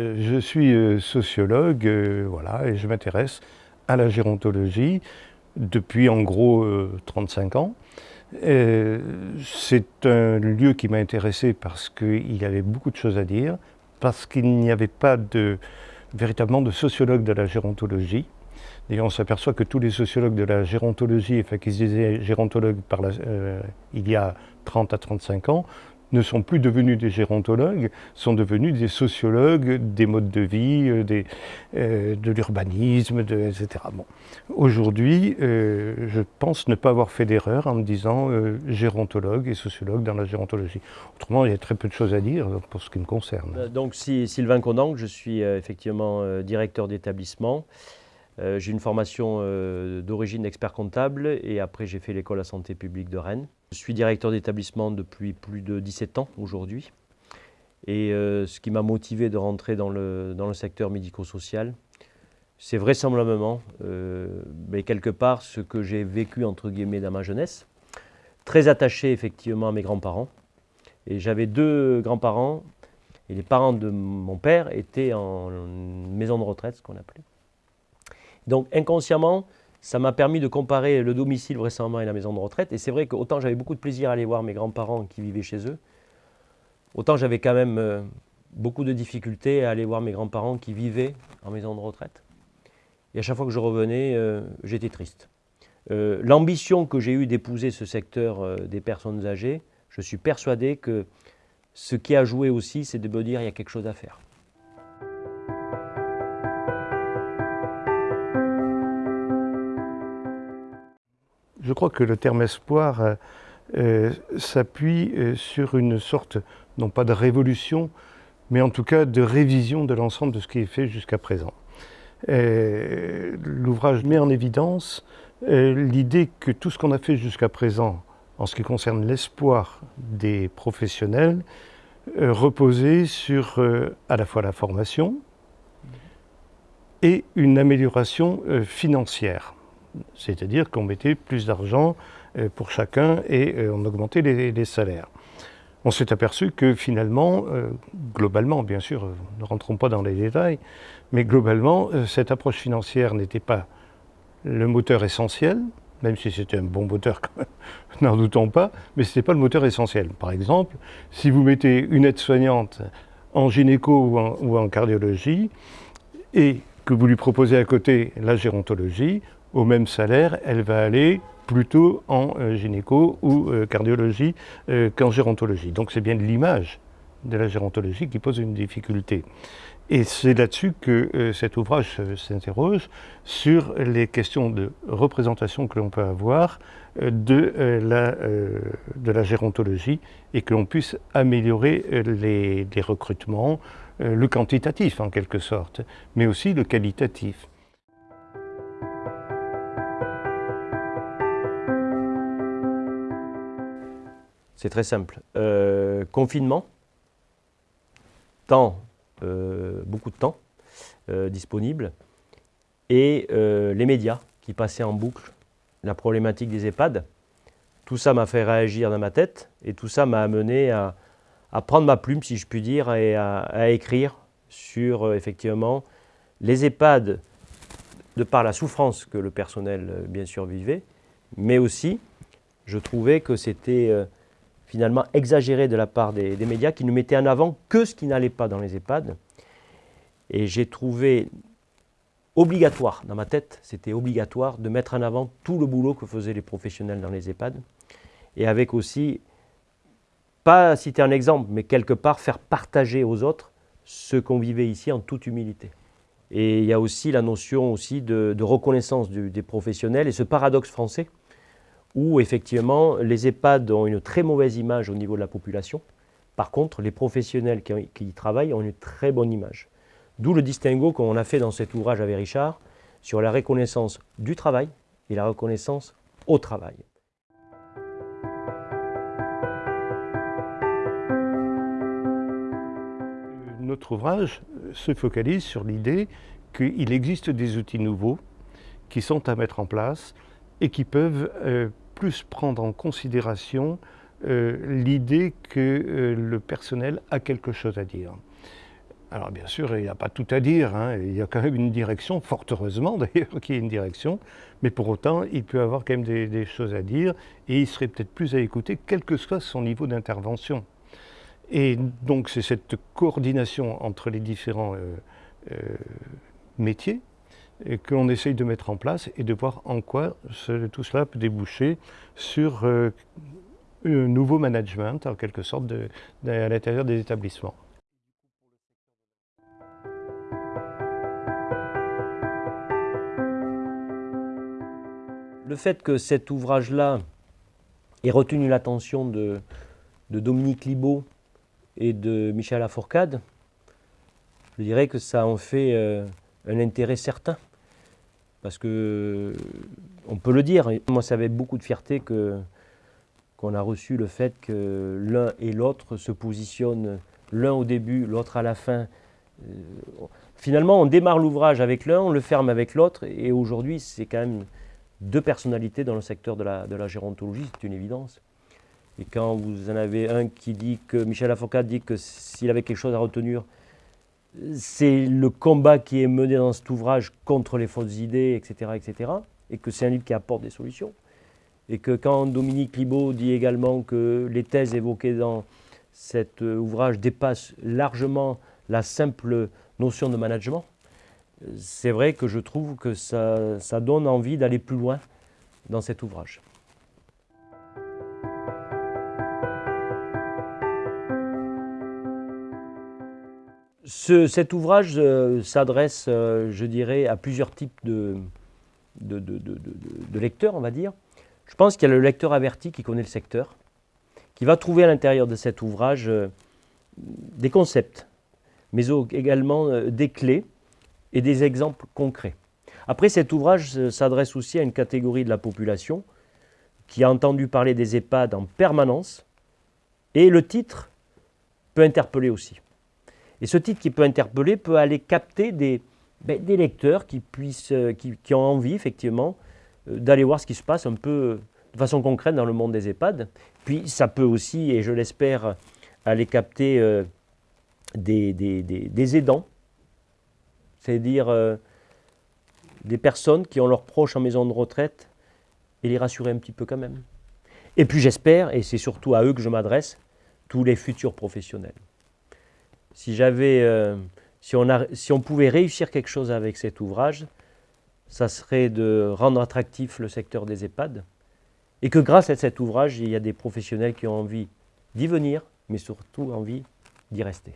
Euh, je suis euh, sociologue, euh, voilà, et je m'intéresse à la gérontologie depuis en gros 35 ans. C'est un lieu qui m'a intéressé parce qu'il y avait beaucoup de choses à dire, parce qu'il n'y avait pas véritablement de sociologue de la gérontologie. D'ailleurs, on s'aperçoit que tous les sociologues de la gérontologie, enfin qui se disaient gérontologues il y a 30 à 35 ans, ne sont plus devenus des gérontologues, sont devenus des sociologues des modes de vie, euh, euh, de l'urbanisme, etc. Aujourd'hui, euh, je pense ne pas avoir fait d'erreur en me disant gérontologue et sociologue dans la gérontologie. Autrement, il y a très peu de choses à dire pour ce qui me concerne. Donc, Sylvain Condang, je suis effectivement directeur d'établissement. J'ai une formation d'origine d'expert comptable et après j'ai fait l'école à santé publique de Rennes. Je suis directeur d'établissement depuis plus de 17 ans aujourd'hui. Et euh, ce qui m'a motivé de rentrer dans le, secteur médico-social, c'est vraisemblablement, euh, quelque part, ce que j'ai vécu entre guillemets dans ma jeunesse. Très attaché effectivement à mes grands-parents. Et j'avais deux grands-parents, et les parents de mon père étaient en maison de retraite, ce qu'on appelait. Donc inconsciemment, ça m'a permis de comparer le domicile vraisemblablement et la maison de retraite. Et c'est vrai qu'autant j'avais beaucoup de plaisir à aller voir mes grands-parents qui vivaient chez eux, autant j'avais quand même euh, beaucoup de difficultés à aller voir mes grands-parents qui vivaient en maison de retraite. Et à chaque fois que je revenais, euh, j'étais triste. Euh, l'ambition que j'ai eue d'épouser ce secteur des personnes âgées, je suis persuadé que ce qui a joué aussi, c'est de me dire qu'il y a quelque chose à faire. Je crois que le terme espoir euh, euh, s'appuie euh, sur une sorte, non pas de révolution, mais en tout cas de révision de l'ensemble de ce qui est fait jusqu'à présent. L'ouvrage met en évidence l'idée que tout ce qu'on a fait jusqu'à présent en ce qui concerne l'espoir des professionnels reposait sur à la fois la formation et une amélioration financière. C'est-à-dire qu'on mettait plus d'argent euh, pour chacun et euh, on augmentait les, salaires. On s'est aperçu que finalement, euh, globalement, bien sûr, ne rentrons pas dans les détails, mais globalement, cette approche financière n'était pas le moteur essentiel, même si c'était un bon moteur, n'en doutons pas, mais ce n'était pas le moteur essentiel. Par exemple, si vous mettez une aide-soignante en gynéco ou en, ou en cardiologie, et que vous lui proposez à côté la gérontologie, au même salaire, elle va aller plutôt en euh, gynéco ou euh, cardiologie euh, qu'en gérontologie. Donc c'est bien l'image de la gérontologie qui pose une difficulté. Et c'est là-dessus que cet ouvrage s'interroge sur les questions de représentation que l'on peut avoir de, la, de la gérontologie et que l'on puisse améliorer les recrutements, le quantitatif en quelque sorte, mais aussi le qualitatif. C'est très simple. Euh, confinement, temps, euh, beaucoup de temps euh, disponible, et les médias qui passaient en boucle, la problématique des EHPAD. Tout ça m'a fait réagir dans ma tête, et tout ça m'a amené à, prendre ma plume, si je puis dire, et à, écrire sur, effectivement, les EHPAD, de par la souffrance que le personnel, bien sûr, vivait, mais aussi, je trouvais que c'était finalement exagéré de la part des, médias qui ne mettaient en avant que ce qui n'allait pas dans les EHPAD. Et j'ai trouvé obligatoire, dans ma tête, c'était obligatoire de mettre en avant tout le boulot que faisaient les professionnels dans les EHPAD. Et avec aussi, pas citer un exemple, mais quelque part faire partager aux autres ce qu'on vivait ici en toute humilité. Et il y a aussi la notion aussi de, reconnaissance des professionnels et ce paradoxe français où effectivement les EHPAD ont une très mauvaise image au niveau de la population. Par contre, les professionnels qui, y travaillent ont une très bonne image. D'où le distinguo qu'on a fait dans cet ouvrage avec Richard sur la reconnaissance du travail et la reconnaissance au travail. Notre ouvrage se focalise sur l'idée qu'il existe des outils nouveaux qui sont à mettre en place et qui peuvent euh, plus prendre en considération euh, l'idée que euh, le personnel a quelque chose à dire. Alors bien sûr, il n'y a pas tout à dire, hein. il y a quand même une direction, fort heureusement d'ailleurs qu'il y ait une direction, mais pour autant, il peut avoir quand même des, choses à dire et il serait peut-être plus à écouter, quel que soit son niveau d'intervention. Et donc c'est cette coordination entre les différents euh, métiers qu'on essaye de mettre en place et de voir en quoi tout cela peut déboucher sur euh, un nouveau management, en quelque sorte, à l'intérieur des établissements. Le fait que cet ouvrage-là ait retenu l'attention de, Dominique Libaud et de Michel Lafourcade, je dirais que ça en fait euh, un intérêt certain. Parce que, on peut le dire, moi c'est avec beaucoup de fierté qu'on a reçu le fait que l'un et l'autre se positionnent, l'un au début, l'autre à la fin. Euh, finalement, on démarre l'ouvrage avec l'un, on le ferme avec l'autre, et aujourd'hui, c'est quand même deux personnalités dans le secteur de la, de la gérontologie, c'est une évidence. Et quand vous en avez un qui dit que, Michel Avocat dit que s'il avait quelque chose à retenir, c'est le combat qui est mené dans cet ouvrage contre les fausses idées, etc., etc., et que c'est un livre qui apporte des solutions. Et que quand Dominique Libaud dit également que les thèses évoquées dans cet ouvrage dépassent largement la simple notion de management, c'est vrai que je trouve que ça, donne envie d'aller plus loin dans cet ouvrage. Cet ouvrage euh, s'adresse, euh, je dirais, à plusieurs types de, de, lecteurs, on va dire. Je pense qu'il y a le lecteur averti qui connaît le secteur, qui va trouver à l'intérieur de cet ouvrage euh, des concepts, mais également des clés et des exemples concrets. Après, cet ouvrage s'adresse aussi à une catégorie de la population qui a entendu parler des EHPAD en permanence, et le titre peut interpeller aussi. Et ce titre qui peut interpeller peut aller capter des, ben, lecteurs euh, qui, ont envie, effectivement, euh, d'aller voir ce qui se passe un peu de façon concrète dans le monde des EHPAD. Puis ça peut aussi, et je l'espère, aller capter euh, des, aidants c'est-à-dire euh, des personnes qui ont leurs proches en maison de retraite et les rassurer un petit peu quand même. Et puis j'espère, et c'est surtout à eux que je m'adresse, tous les futurs professionnels. Euh, si on pouvait réussir quelque chose avec cet ouvrage, ça serait de rendre attractif le secteur des EHPAD, et que grâce à cet ouvrage, il y a des professionnels qui ont envie d'y venir, mais surtout envie d'y rester.